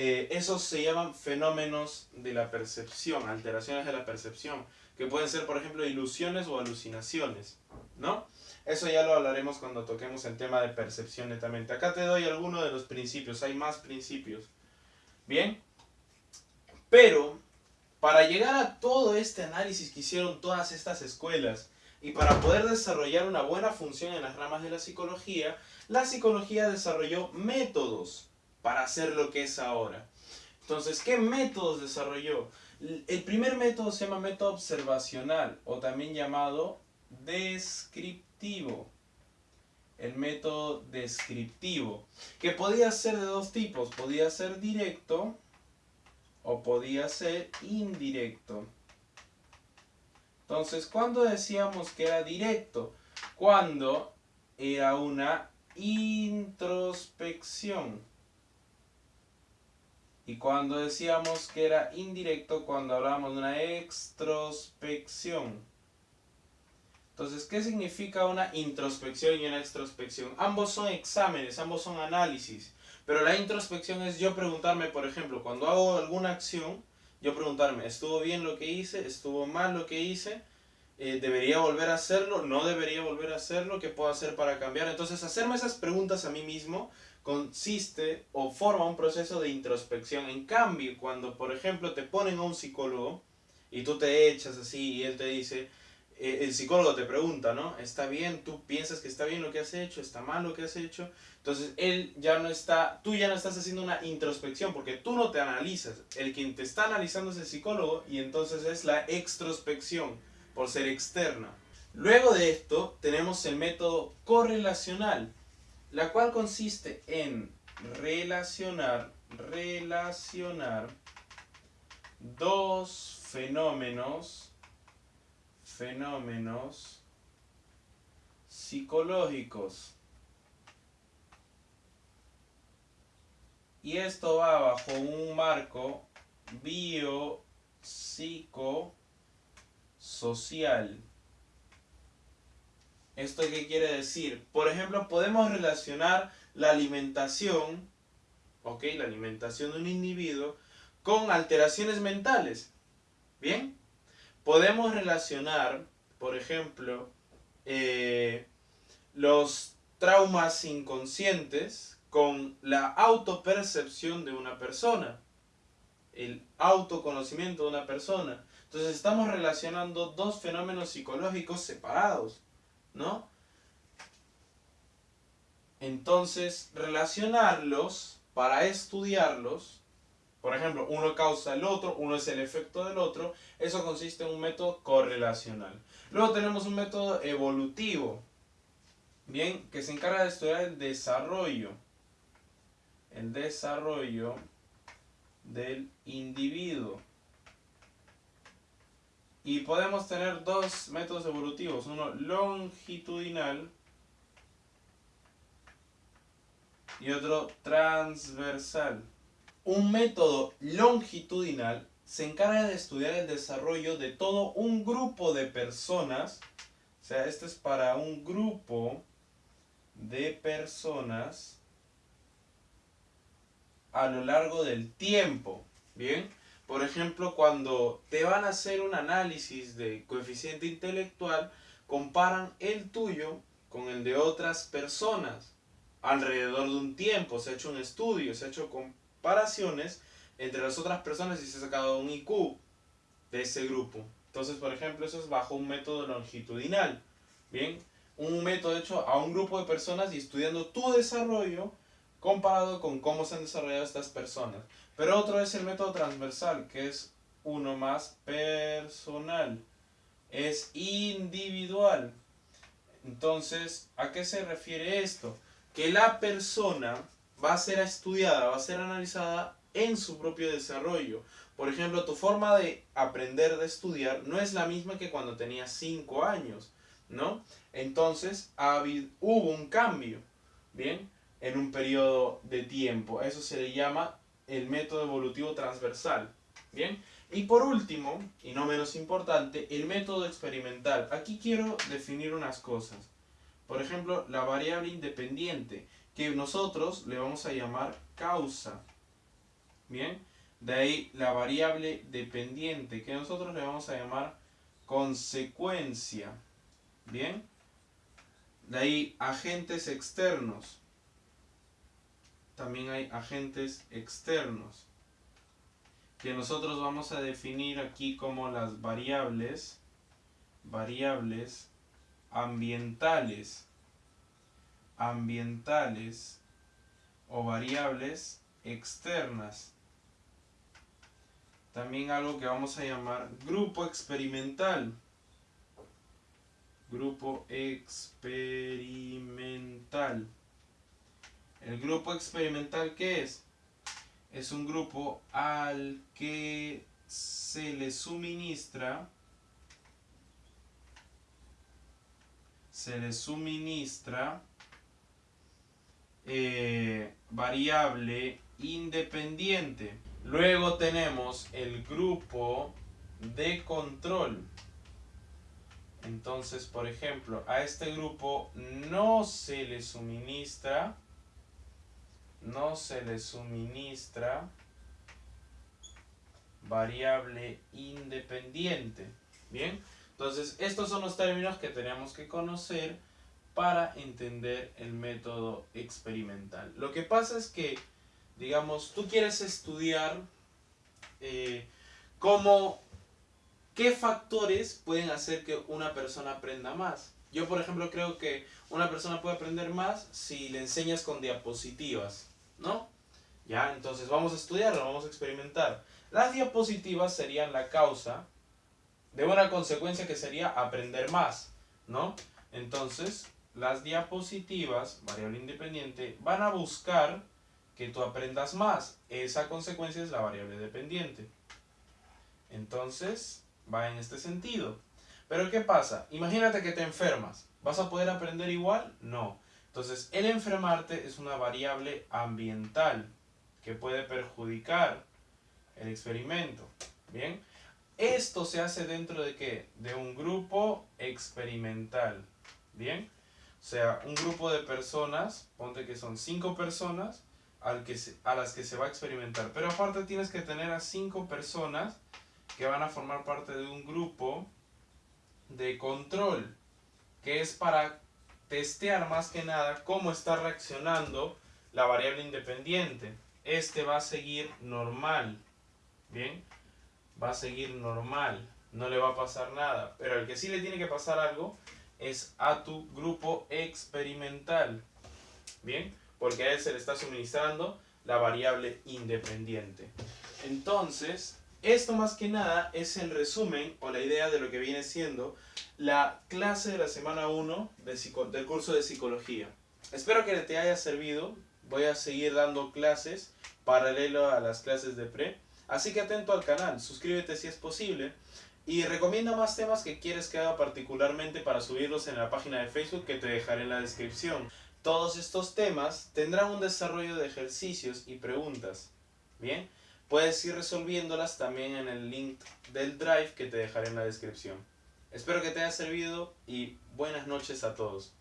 eh, esos se llaman fenómenos de la percepción, alteraciones de la percepción, que pueden ser, por ejemplo, ilusiones o alucinaciones, ¿no? Eso ya lo hablaremos cuando toquemos el tema de percepción netamente. Acá te doy algunos de los principios, hay más principios. Bien, pero para llegar a todo este análisis que hicieron todas estas escuelas y para poder desarrollar una buena función en las ramas de la psicología, la psicología desarrolló métodos para hacer lo que es ahora. Entonces, ¿qué métodos desarrolló? El primer método se llama método observacional o también llamado descriptivo. El método descriptivo, que podía ser de dos tipos, podía ser directo o podía ser indirecto. Entonces, ¿cuándo decíamos que era directo? Cuando era una introspección. Y cuando decíamos que era indirecto, cuando hablábamos de una extrospección. Entonces, ¿qué significa una introspección y una extrospección? Ambos son exámenes, ambos son análisis. Pero la introspección es yo preguntarme, por ejemplo, cuando hago alguna acción, yo preguntarme, ¿estuvo bien lo que hice? ¿Estuvo mal lo que hice? Eh, ¿Debería volver a hacerlo? ¿No debería volver a hacerlo? ¿Qué puedo hacer para cambiar? Entonces, hacerme esas preguntas a mí mismo consiste o forma un proceso de introspección. En cambio, cuando por ejemplo te ponen a un psicólogo y tú te echas así y él te dice, eh, el psicólogo te pregunta, ¿no? ¿Está bien? ¿Tú piensas que está bien lo que has hecho? ¿Está mal lo que has hecho? Entonces él ya no está, tú ya no estás haciendo una introspección porque tú no te analizas. El quien te está analizando es el psicólogo y entonces es la extrospección por ser externa. Luego de esto tenemos el método correlacional la cual consiste en relacionar, relacionar dos fenómenos, fenómenos psicológicos. Y esto va bajo un marco biopsicosocial. ¿Esto qué quiere decir? Por ejemplo, podemos relacionar la alimentación, ¿ok? La alimentación de un individuo con alteraciones mentales. ¿Bien? Podemos relacionar, por ejemplo, eh, los traumas inconscientes con la autopercepción de una persona, el autoconocimiento de una persona. Entonces estamos relacionando dos fenómenos psicológicos separados. ¿No? Entonces, relacionarlos para estudiarlos, por ejemplo, uno causa el otro, uno es el efecto del otro, eso consiste en un método correlacional. Luego tenemos un método evolutivo, bien, que se encarga de estudiar el desarrollo, el desarrollo del individuo. Y podemos tener dos métodos evolutivos, uno longitudinal y otro transversal. Un método longitudinal se encarga de estudiar el desarrollo de todo un grupo de personas, o sea, esto es para un grupo de personas a lo largo del tiempo, ¿bien? Por ejemplo, cuando te van a hacer un análisis de coeficiente intelectual, comparan el tuyo con el de otras personas. Alrededor de un tiempo se ha hecho un estudio, se ha hecho comparaciones entre las otras personas y se ha sacado un IQ de ese grupo. Entonces, por ejemplo, eso es bajo un método longitudinal. Bien, un método hecho a un grupo de personas y estudiando tu desarrollo comparado con cómo se han desarrollado estas personas. Pero otro es el método transversal, que es uno más personal. Es individual. Entonces, ¿a qué se refiere esto? Que la persona va a ser estudiada, va a ser analizada en su propio desarrollo. Por ejemplo, tu forma de aprender de estudiar no es la misma que cuando tenías 5 años, ¿no? Entonces, hubo un cambio, ¿bien? En un periodo de tiempo. Eso se le llama el método evolutivo transversal. Bien, y por último, y no menos importante, el método experimental. Aquí quiero definir unas cosas. Por ejemplo, la variable independiente, que nosotros le vamos a llamar causa. Bien. De ahí la variable dependiente que nosotros le vamos a llamar consecuencia. Bien. De ahí agentes externos. También hay agentes externos que nosotros vamos a definir aquí como las variables variables ambientales ambientales o variables externas. También algo que vamos a llamar grupo experimental. Grupo experimental el grupo experimental ¿qué es? es un grupo al que se le suministra se le suministra eh, variable independiente. Luego tenemos el grupo de control. Entonces, por ejemplo, a este grupo no se le suministra no se le suministra variable independiente. Bien, entonces estos son los términos que tenemos que conocer para entender el método experimental. Lo que pasa es que, digamos, tú quieres estudiar eh, cómo, qué factores pueden hacer que una persona aprenda más. Yo, por ejemplo, creo que una persona puede aprender más si le enseñas con diapositivas. ¿No? Ya, entonces vamos a estudiarlo, vamos a experimentar. Las diapositivas serían la causa de una consecuencia que sería aprender más, ¿no? Entonces, las diapositivas, variable independiente, van a buscar que tú aprendas más. Esa consecuencia es la variable dependiente. Entonces, va en este sentido. Pero ¿qué pasa? Imagínate que te enfermas. ¿Vas a poder aprender igual? No. Entonces, el enfermarte es una variable ambiental que puede perjudicar el experimento. Bien, esto se hace dentro de qué? De un grupo experimental. Bien, o sea, un grupo de personas, ponte que son cinco personas al que a las que se va a experimentar. Pero aparte tienes que tener a cinco personas que van a formar parte de un grupo de control, que es para testear más que nada cómo está reaccionando la variable independiente. Este va a seguir normal. Bien, va a seguir normal. No le va a pasar nada. Pero el que sí le tiene que pasar algo es a tu grupo experimental. Bien, porque a él se le está suministrando la variable independiente. Entonces, esto más que nada es el resumen o la idea de lo que viene siendo la clase de la semana 1 del curso de psicología. Espero que te haya servido. Voy a seguir dando clases paralelo a las clases de pre. Así que atento al canal, suscríbete si es posible. Y recomienda más temas que quieres que haga particularmente para subirlos en la página de Facebook que te dejaré en la descripción. Todos estos temas tendrán un desarrollo de ejercicios y preguntas. Bien, puedes ir resolviéndolas también en el link del Drive que te dejaré en la descripción. Espero que te haya servido y buenas noches a todos.